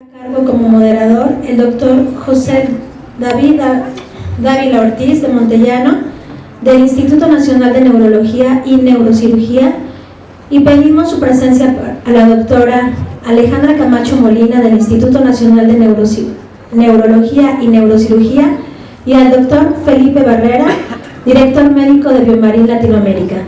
cargo como moderador el doctor José David Dávila Ortiz de Montellano del Instituto Nacional de Neurología y Neurocirugía y pedimos su presencia a la doctora Alejandra Camacho Molina del Instituto Nacional de Neurología y Neurocirugía y al doctor Felipe Barrera, director médico de Biomarín Latinoamérica.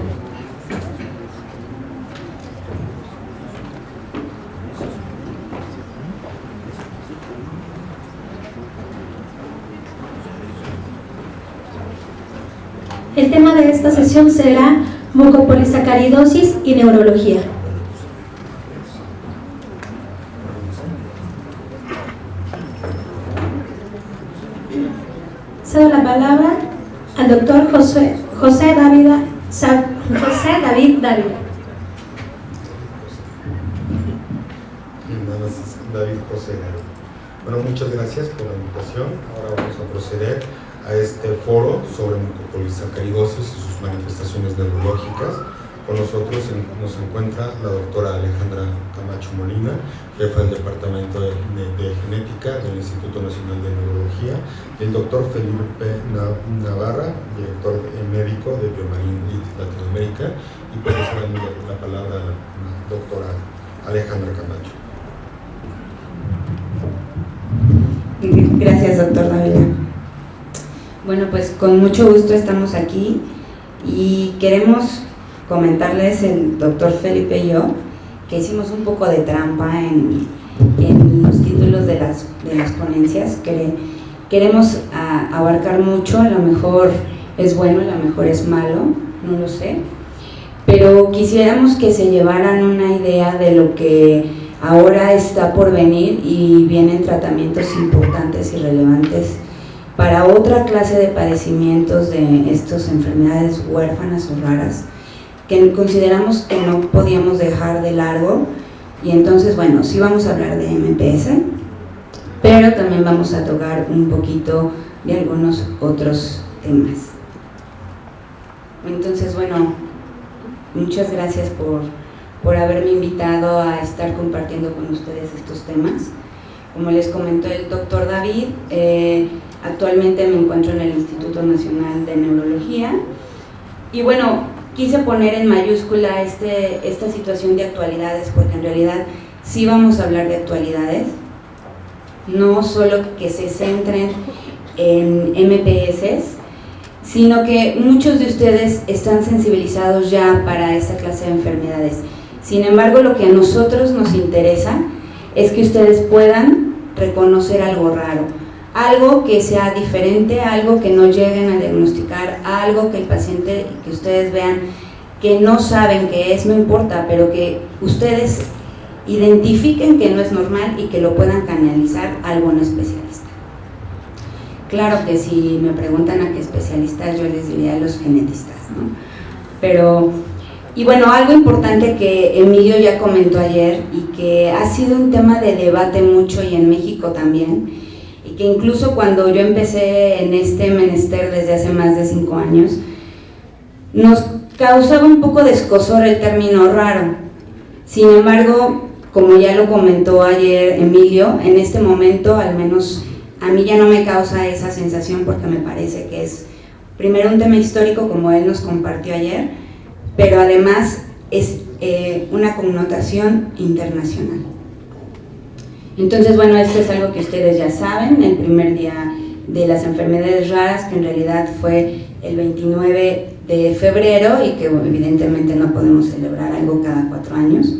El tema de esta sesión será mucopolisacaridosis y neurología. Cedo la palabra al doctor José, José, David, José David Dávila. David José Bueno, muchas gracias por la invitación. Ahora vamos a proceder a este foro sobre mucopolisacaridosis y sus manifestaciones neurológicas. Con nosotros nos encuentra la doctora Alejandra Camacho Molina, jefa del Departamento de, Genética del Instituto Nacional de Neurología, y el doctor Felipe Navarra, director médico de Biomarín Latinoamérica, y por eso la palabra a la doctora Alejandra Camacho. Gracias, doctor con mucho gusto estamos aquí y queremos comentarles el doctor Felipe y yo que hicimos un poco de trampa en, los títulos de las, de las ponencias. Que queremos abarcar mucho, a lo mejor es bueno, a lo mejor es malo, no lo sé, pero quisiéramos que se llevaran una idea de lo que ahora está por venir y vienen tratamientos importantes y relevantes para otra clase de padecimientos de estas enfermedades huérfanas o raras que consideramos que no podíamos dejar de largo. Y entonces bueno, sí vamos a hablar de MPS pero también vamos a tocar un poquito de algunos otros temas. Entonces bueno, muchas gracias por, por haberme invitado a estar compartiendo con ustedes estos temas. Como les comentó el doctor David, eh, Actualmente me encuentro en el Instituto Nacional de Neurología. Y bueno, quise poner en mayúscula este, esta situación de actualidades porque en realidad sí vamos a hablar de actualidades, no solo que se centren en MPS, sino que muchos de ustedes están sensibilizados ya para esta clase de enfermedades. Sin embargo, lo que a nosotros nos interesa es que ustedes puedan reconocer algo raro, algo que sea diferente, algo que no lleguen a diagnosticar, algo que el paciente, que ustedes vean que no saben qué es, no importa, pero que ustedes identifiquen que no es normal y que lo puedan canalizar a algún especialista. Claro que si me preguntan a qué especialistas, yo les diría a los genetistas, ¿no? Pero, y bueno, algo importante que Emilio ya comentó ayer y que ha sido un tema de debate mucho y en México también, que incluso cuando yo empecé en este menester desde hace más de cinco años, nos causaba un poco de escosor el término raro. Sin embargo, como ya lo comentó ayer Emilio, en este momento al menos a mí ya no me causa esa sensación porque me parece que es primero un tema histórico como él nos compartió ayer, pero además es eh, una connotación internacional. Entonces, bueno, esto es algo que ustedes ya saben, el primer día de las enfermedades raras, que en realidad fue el 29 de febrero y que evidentemente no podemos celebrar algo cada cuatro años.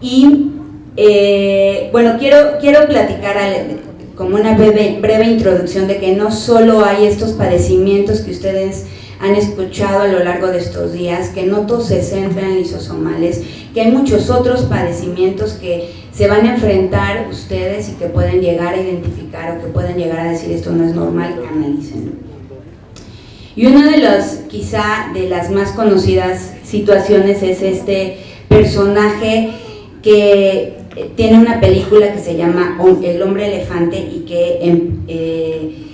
Y eh, bueno, quiero, quiero platicar como una breve, breve introducción de que no solo hay estos padecimientos que ustedes han escuchado a lo largo de estos días, que no todos se centran en lisosomales, que hay muchos otros padecimientos que se van a enfrentar ustedes y que pueden llegar a identificar o que pueden llegar a decir esto no es normal, analicen. Y una de las, quizá, de las más conocidas situaciones es este personaje que tiene una película que se llama El hombre elefante y que em, eh,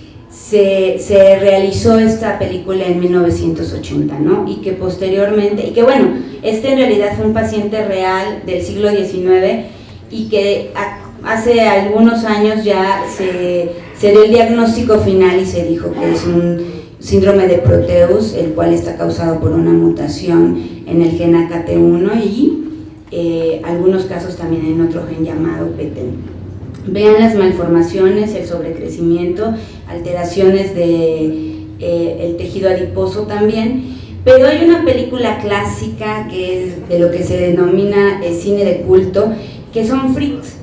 se, realizó esta película en 1980, ¿no? Y que posteriormente, y que bueno, este en realidad fue un paciente real del siglo XIX y que hace algunos años ya se, se dio el diagnóstico final y se dijo que es un síndrome de Proteus, el cual está causado por una mutación en el gen AKT1 y eh, algunos casos también en otro gen llamado PT. Vean las malformaciones, el sobrecrecimiento, alteraciones de, eh, tejido adiposo también, pero hay una película clásica que es de lo que se denomina el cine de culto, que son freaks,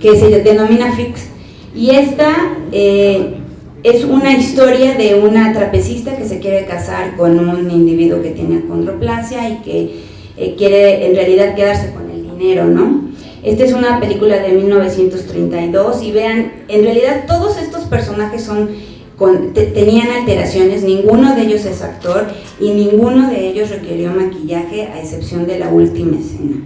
que se denomina freaks, y esta eh, es una historia de una trapecista que se quiere casar con un individuo que tiene acondroplasia y que eh, quiere en realidad quedarse con el dinero, ¿no? Esta es una película de 1932 y vean, en realidad todos estos personajes son tenían alteraciones, ninguno de ellos es actor y ninguno de ellos requirió maquillaje a excepción de la última escena.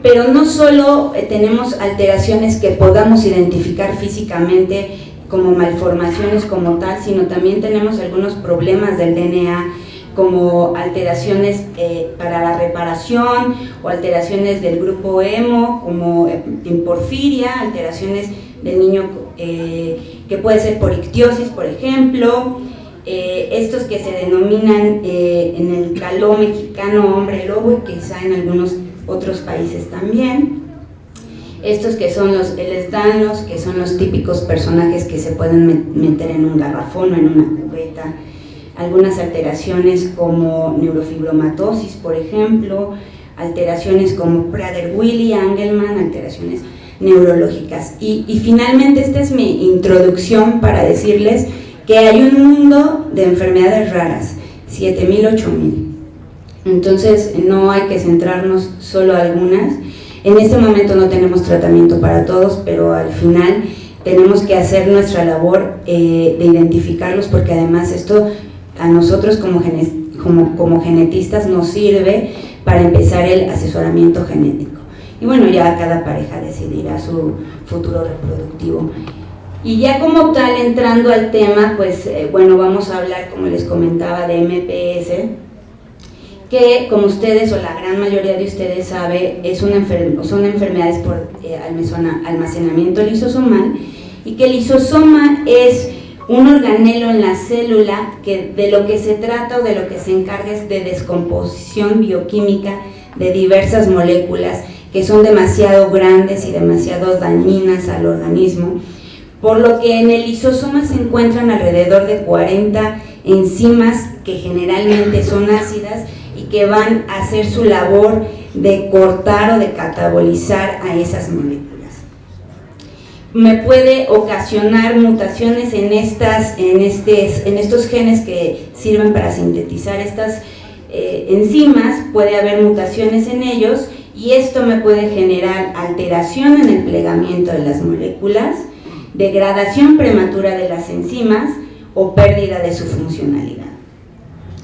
Pero no solo eh, tenemos alteraciones que podamos identificar físicamente como malformaciones como tal, sino también tenemos algunos problemas del DNA como alteraciones eh, para la reparación o alteraciones del grupo hemo como eh, en porfiria, alteraciones del niño eh, que puede ser por ictiosis, por ejemplo, estos que se denominan en el caló mexicano hombre lobo y quizá en algunos otros países también, estos que son los elestanos, que son los típicos personajes que se pueden meter en un garrafón o en una cubeta, algunas alteraciones como neurofibromatosis, por ejemplo, alteraciones como Prader-Willi, Angelman, alteraciones neurológicas. Y, y, finalmente esta es mi introducción para decirles que hay un mundo de enfermedades raras, 7.000, 8.000. Entonces no hay que centrarnos solo a algunas. En este momento no tenemos tratamiento para todos, pero al final tenemos que hacer nuestra labor eh, de identificarlos porque además esto a nosotros como, como, como genetistas nos sirve para empezar el asesoramiento genético. Y bueno, ya cada pareja decidirá su futuro reproductivo. Y ya como tal, entrando al tema, pues eh, bueno, vamos a hablar, como les comentaba, de MPS, que como ustedes o la gran mayoría de ustedes sabe, es una son enfermedades por eh, almacenamiento lisosomal, y que el lisosoma es un organelo en la célula que de lo que se trata o de lo que se encarga es de descomposición bioquímica de diversas moléculas que son demasiado grandes y demasiado dañinas al organismo, por lo que en el lisosoma se encuentran alrededor de 40 enzimas que generalmente son ácidas y que van a hacer su labor de cortar o de catabolizar a esas moléculas me puede ocasionar mutaciones en, estas, en, en estos genes que sirven para sintetizar estas eh, enzimas, puede haber mutaciones en ellos y esto me puede generar alteración en el plegamiento de las moléculas, degradación prematura de las enzimas o pérdida de su funcionalidad.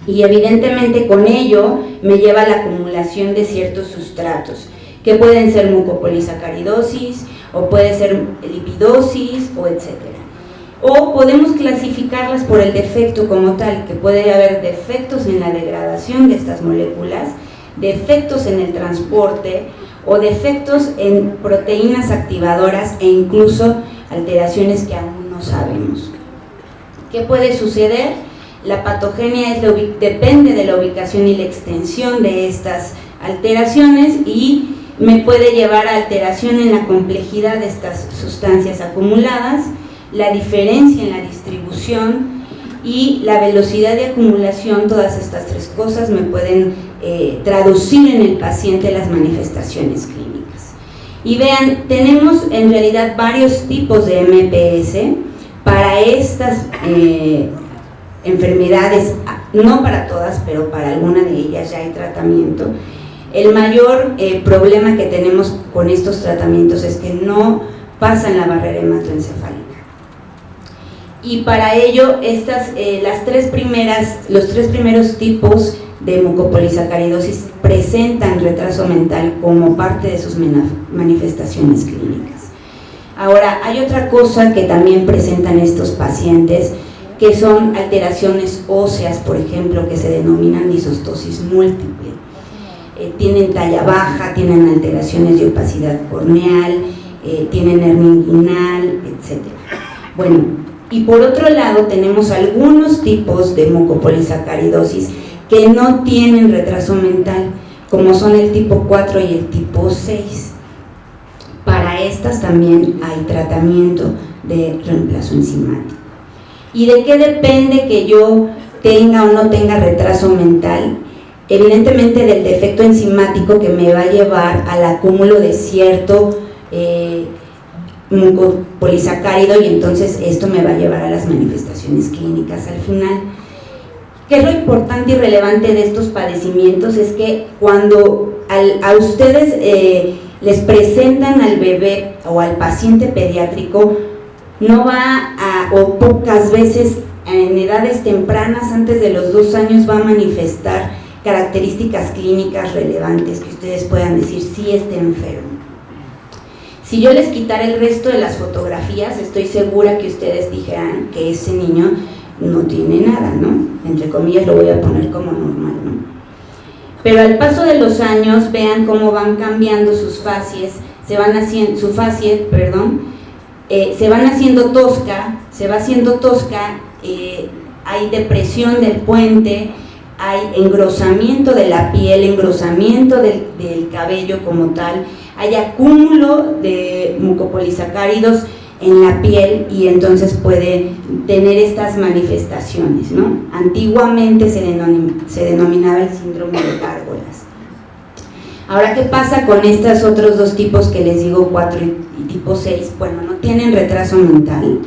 Y evidentemente con ello me lleva a la acumulación de ciertos sustratos, que pueden ser mucopolisacaridosis, o puede ser lipidosis o etcétera. O podemos clasificarlas por el defecto como tal, que puede haber defectos en la degradación de estas moléculas, defectos en el transporte o defectos en proteínas activadoras e incluso alteraciones que aún no sabemos. ¿Qué puede suceder? La patogenia depende de la ubicación y la extensión de estas alteraciones y me puede llevar a alteración en la complejidad de estas sustancias acumuladas, la diferencia en la distribución y la velocidad de acumulación, todas estas tres cosas me pueden eh, traducir en el paciente las manifestaciones clínicas. Y vean, tenemos en realidad varios tipos de MPS para estas eh, enfermedades, no para todas, pero para alguna de ellas ya hay tratamiento, el mayor eh, problema que tenemos con estos tratamientos es que no pasan la barrera hematoencefálica. Y para ello, estas, eh, las tres primeras, los tres primeros tipos de mucopolisacaridosis presentan retraso mental como parte de sus manifestaciones clínicas. Ahora, hay otra cosa que también presentan estos pacientes, que son alteraciones óseas, por ejemplo, que se denominan disostosis múltiple eh, tienen talla baja, tienen alteraciones de opacidad corneal, eh, tienen hernia inguinal, etc. Bueno, y por otro lado tenemos algunos tipos de mucopolisacaridosis que no tienen retraso mental, como son el tipo 4 y el tipo 6. Para estas también hay tratamiento de reemplazo enzimático. ¿Y de qué depende que yo tenga o no tenga retraso mental? Evidentemente del defecto enzimático que me va a llevar al acúmulo de cierto eh, mucopolisacárido y entonces esto me va a llevar a las manifestaciones clínicas al final. ¿Qué es lo importante y relevante de estos padecimientos? Es que cuando a ustedes eh, les presentan al bebé o al paciente pediátrico, no va a, o pocas veces en edades tempranas, antes de los dos años, va a manifestar características clínicas relevantes que ustedes puedan decir si está enfermo. Si yo les quitara el resto de las fotografías, estoy segura que ustedes dijeran que ese niño no tiene nada, ¿no? Entre comillas lo voy a poner como normal, ¿no? Pero al paso de los años, vean cómo van cambiando sus facies, se van haciendo, su perdón, eh, se van haciendo tosca, se va haciendo tosca, eh, hay depresión del puente, hay engrosamiento de la piel, engrosamiento del, del cabello como tal, hay acúmulo de mucopolisacáridos en la piel y entonces puede tener estas manifestaciones. ¿no? Antiguamente se, denominaba el síndrome de gárgolas. Ahora, ¿qué pasa con estos otros dos tipos que les digo, 4 y tipo 6? Bueno, no tienen retraso mental,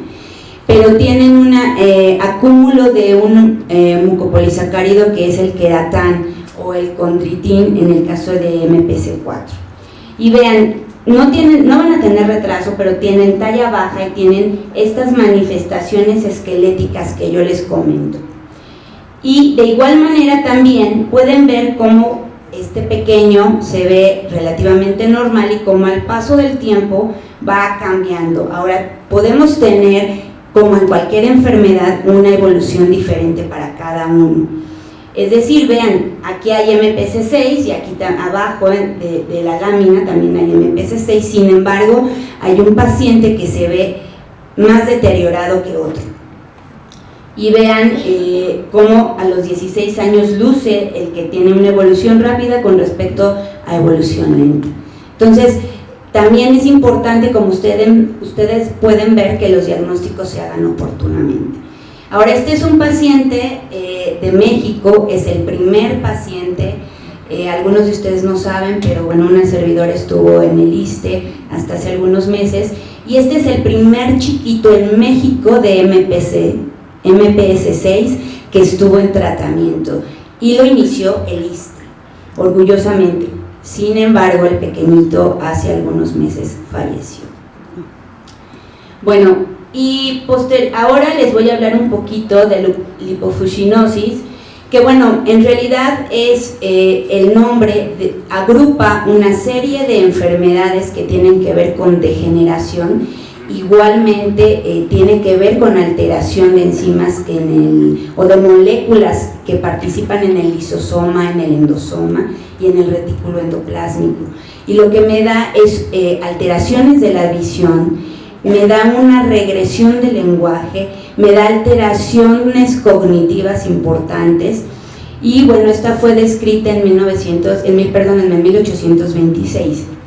pero tienen un eh, acúmulo de un eh, mucopolisacárido que es el queratán o el condritin en el caso de MPC4. Y vean, no, tienen, no van a tener retraso, pero tienen talla baja y tienen estas manifestaciones esqueléticas que yo les comento. Y de igual manera también pueden ver cómo este pequeño se ve relativamente normal y cómo al paso del tiempo va cambiando. Ahora, podemos tener, como en cualquier enfermedad, una evolución diferente para cada uno. Es decir, vean, aquí hay MPC6 y aquí abajo de, la lámina también hay MPC6, sin embargo, hay un paciente que se ve más deteriorado que otro. Y vean eh, cómo a los 16 años luce el que tiene una evolución rápida con respecto a evolución lenta. Entonces, también es importante, como ustedes, pueden ver, que los diagnósticos se hagan oportunamente. Ahora, este es un paciente eh, de México, es el primer paciente, eh, algunos de ustedes no saben, pero bueno, una servidora estuvo en el ISTE hasta hace algunos meses, y este es el primer chiquito en México de MPC, MPS6 que estuvo en tratamiento, y lo inició el ISTE, orgullosamente. Sin embargo, el pequeñito hace algunos meses falleció. Bueno, y ahora les voy a hablar un poquito de lipofuscinosis, que bueno, en realidad es eh, el nombre, agrupa una serie de enfermedades que tienen que ver con degeneración, igualmente eh, tiene que ver con alteración de enzimas en el, o de moléculas que participan en el lisosoma, en el endosoma y en el retículo endoplásmico. Y lo que me da es eh, alteraciones de la visión, me da una regresión del lenguaje, me da alteraciones cognitivas importantes y bueno, esta fue descrita en, 1900, en, perdón, en 1826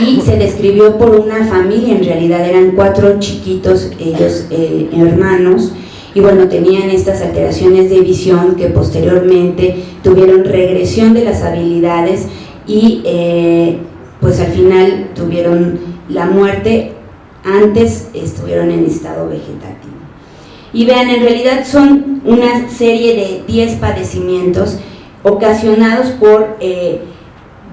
y se describió por una familia, en realidad eran cuatro chiquitos, ellos eh, hermanos, y bueno, tenían estas alteraciones de visión que posteriormente tuvieron regresión de las habilidades y eh, pues al final tuvieron la muerte antes estuvieron en estado vegetativo. Y vean, en realidad son una serie de 10 padecimientos ocasionados por eh,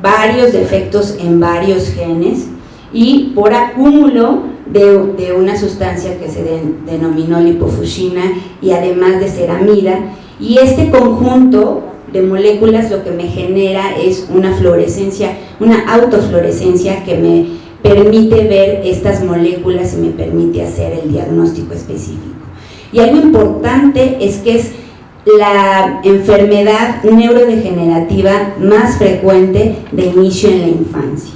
varios defectos en varios genes y por acúmulo de, una sustancia que se denominó lipofuscina y además de ceramida y este conjunto de moléculas lo que me genera es una fluorescencia, una autofluorescencia que me permite ver estas moléculas y me permite hacer el diagnóstico específico. Y algo importante es que es la enfermedad neurodegenerativa más frecuente de inicio en la infancia.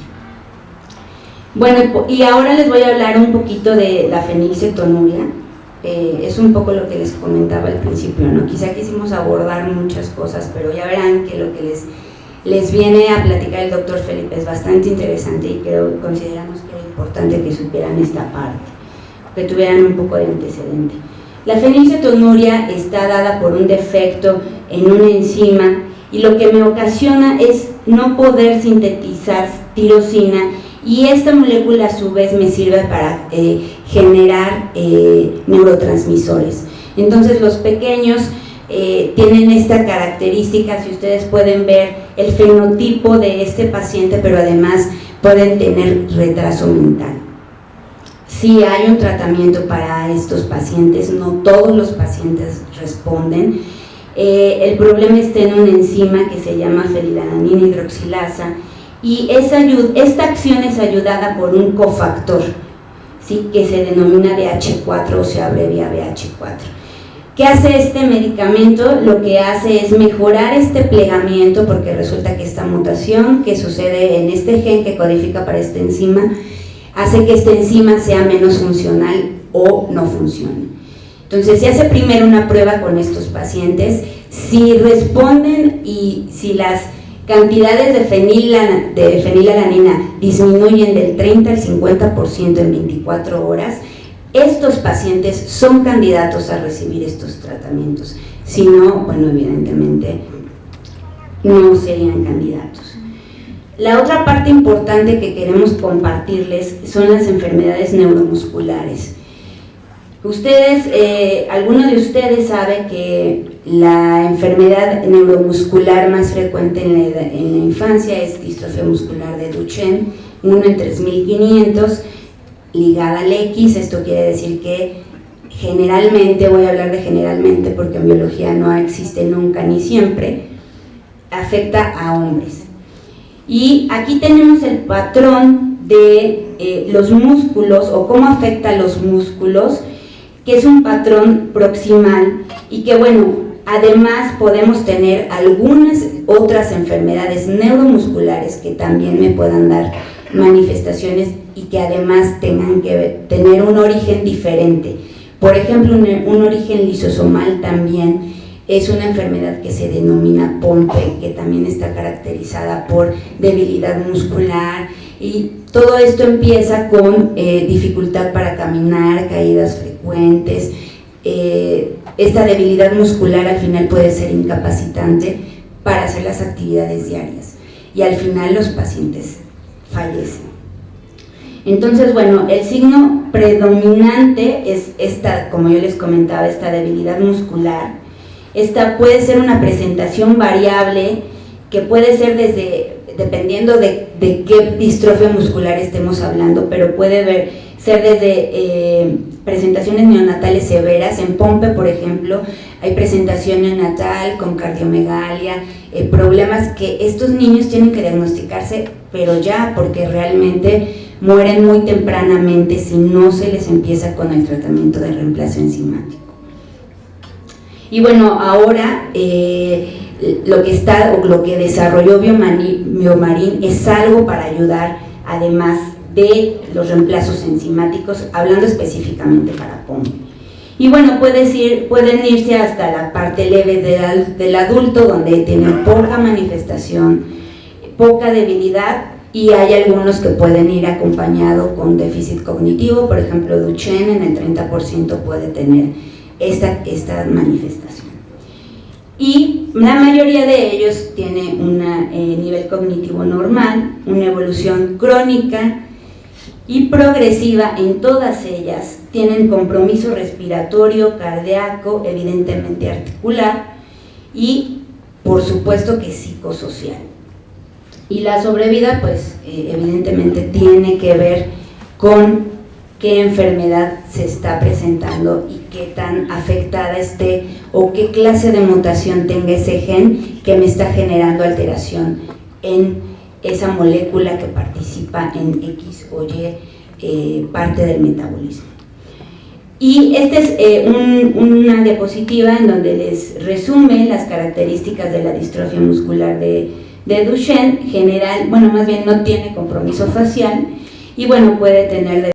Bueno, y ahora les voy a hablar un poquito de la fenilcetonuria. Eh, es un poco lo que les comentaba al principio, ¿no? Quizá quisimos abordar muchas cosas, pero ya verán que lo que les, les viene a platicar el doctor Felipe es bastante interesante y creo, consideramos que era importante que supieran esta parte, que tuvieran un poco de antecedente. La fenilcetonuria está dada por un defecto en una enzima y lo que me ocasiona es no poder sintetizar tirosina y esta molécula a su vez me sirve para eh, generar eh, neurotransmisores. Entonces los pequeños eh, tienen esta característica, si ustedes pueden ver el fenotipo de este paciente, pero además pueden tener retraso mental. Si hay un tratamiento para estos pacientes, no todos los pacientes responden. Eh, el problema está en una enzima que se llama fenilalanina hidroxilasa y esta acción es ayudada por un cofactor ¿sí? que se denomina BH4 o se abrevia BH4. ¿Qué hace este medicamento? Lo que hace es mejorar este plegamiento porque resulta que esta mutación que sucede en este gen que codifica para esta enzima hace que esta enzima sea menos funcional o no funcione. Entonces se hace primero una prueba con estos pacientes, si responden y si las cantidades de, fenilalanina disminuyen del 30 al 50% en 24 horas, estos pacientes son candidatos a recibir estos tratamientos. Si no, bueno, evidentemente no serían candidatos. La otra parte importante que queremos compartirles son las enfermedades neuromusculares. Ustedes, eh, alguno de ustedes sabe que la enfermedad neuromuscular más frecuente en la, en la infancia es distrofia muscular de Duchenne, 1 en 3500, ligada al X, esto quiere decir que generalmente, voy a hablar de generalmente porque en biología no existe nunca ni siempre, afecta a hombres. Y aquí tenemos el patrón de eh, los músculos o cómo afecta a los músculos, que es un patrón proximal y que bueno, además podemos tener algunas otras enfermedades neuromusculares que también me puedan dar manifestaciones y que además tengan que tener un origen diferente. Por ejemplo, un, un origen lisosomal también es una enfermedad que se denomina POMPE, que también está caracterizada por debilidad muscular. Y todo esto empieza con eh, dificultad para caminar, caídas frecuentes, eh, esta debilidad muscular al final puede ser incapacitante para hacer las actividades diarias. Y al final los pacientes fallecen. Entonces, bueno, el signo predominante es esta, como yo les comentaba, esta debilidad muscular, esta puede ser una presentación variable que puede ser desde, dependiendo de, qué distrofia muscular estemos hablando, pero puede ser desde eh, presentaciones neonatales severas, en Pompe por ejemplo, hay presentación neonatal con cardiomegalia, eh, problemas que estos niños tienen que diagnosticarse, pero ya, porque realmente mueren muy tempranamente si no se les empieza con el tratamiento de reemplazo enzimático. Y bueno, ahora eh, lo que está o lo que desarrolló Biomarín es algo para ayudar además de los reemplazos enzimáticos, hablando específicamente para POM. Y bueno, ir, pueden irse hasta la parte leve del, del adulto, donde tienen poca manifestación, poca debilidad, y hay algunos que pueden ir acompañado con déficit cognitivo, por ejemplo Duchenne en el 30% puede tener esta, esta manifestación. Y la mayoría de ellos tiene un eh, nivel cognitivo normal, una evolución crónica y progresiva en todas ellas, tienen compromiso respiratorio, cardíaco, evidentemente articular y por supuesto que psicosocial. Y la sobrevida pues eh, evidentemente tiene que ver con qué enfermedad se está presentando y qué tan afectada esté o qué clase de mutación tenga ese gen que me está generando alteración en esa molécula que participa en X o Y eh, parte del metabolismo. Y esta es eh, un- una diapositiva en donde les resume las características de la distrofia muscular de, de Duchenne, general, bueno, más bien no tiene compromiso facial y bueno, puede tener